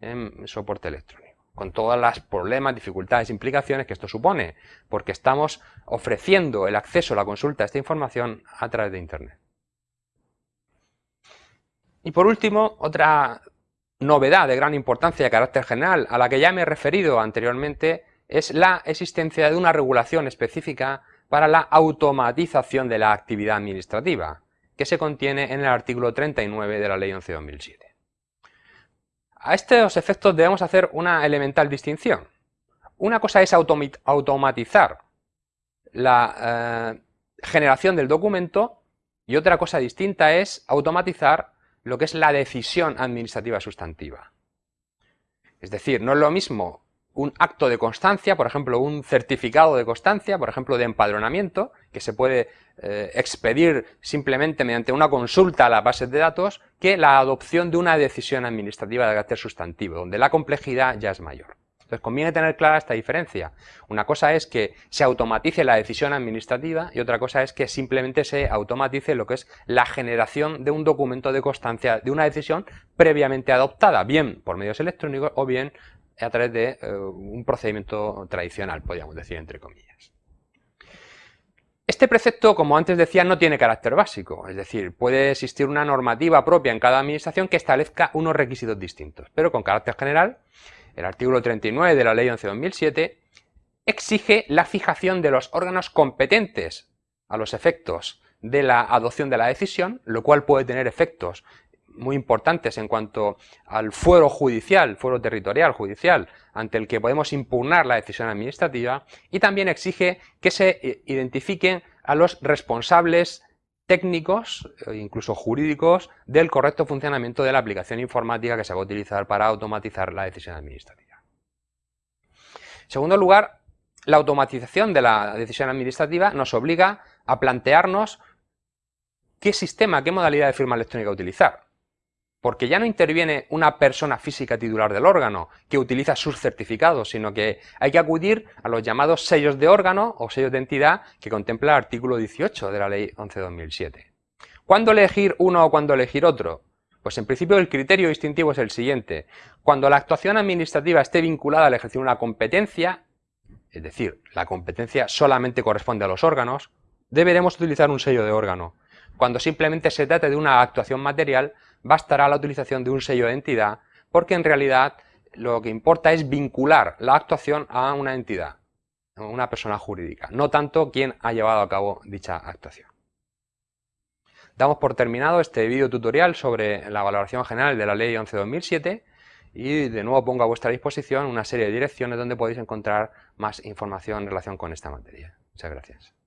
en soporte electrónico, con todos los problemas, dificultades, implicaciones que esto supone, porque estamos ofreciendo el acceso a la consulta de esta información a través de Internet. Y por último, otra novedad de gran importancia de carácter general, a la que ya me he referido anteriormente, es la existencia de una regulación específica para la automatización de la actividad administrativa, que se contiene en el artículo 39 de la Ley 11-2007. A estos efectos debemos hacer una elemental distinción. Una cosa es automatizar la eh, generación del documento y otra cosa distinta es automatizar lo que es la decisión administrativa sustantiva. Es decir, no es lo mismo un acto de constancia, por ejemplo, un certificado de constancia, por ejemplo, de empadronamiento, que se puede eh, expedir simplemente mediante una consulta a las bases de datos, que la adopción de una decisión administrativa de carácter sustantivo, donde la complejidad ya es mayor. Entonces conviene tener clara esta diferencia. Una cosa es que se automatice la decisión administrativa y otra cosa es que simplemente se automatice lo que es la generación de un documento de constancia de una decisión previamente adoptada, bien por medios electrónicos o bien a través de eh, un procedimiento tradicional, podríamos decir entre comillas. Este precepto, como antes decía, no tiene carácter básico, es decir, puede existir una normativa propia en cada administración que establezca unos requisitos distintos, pero con carácter general, el artículo 39 de la Ley 11-2007 exige la fijación de los órganos competentes a los efectos de la adopción de la decisión, lo cual puede tener efectos muy importantes en cuanto al fuero judicial, fuero territorial judicial, ante el que podemos impugnar la decisión administrativa y también exige que se eh, identifiquen a los responsables técnicos e incluso jurídicos del correcto funcionamiento de la aplicación informática que se va a utilizar para automatizar la decisión administrativa. En segundo lugar, la automatización de la decisión administrativa nos obliga a plantearnos qué sistema, qué modalidad de firma electrónica utilizar porque ya no interviene una persona física titular del órgano que utiliza sus certificados, sino que hay que acudir a los llamados sellos de órgano o sellos de entidad que contempla el artículo 18 de la Ley 11-2007. ¿Cuándo elegir uno o cuándo elegir otro? Pues en principio el criterio distintivo es el siguiente. Cuando la actuación administrativa esté vinculada al ejercicio de una competencia, es decir, la competencia solamente corresponde a los órganos, deberemos utilizar un sello de órgano. Cuando simplemente se trate de una actuación material, bastará la utilización de un sello de entidad porque en realidad lo que importa es vincular la actuación a una entidad, a una persona jurídica, no tanto quien ha llevado a cabo dicha actuación. Damos por terminado este vídeo tutorial sobre la valoración general de la Ley 11-2007 y de nuevo pongo a vuestra disposición una serie de direcciones donde podéis encontrar más información en relación con esta materia. Muchas gracias.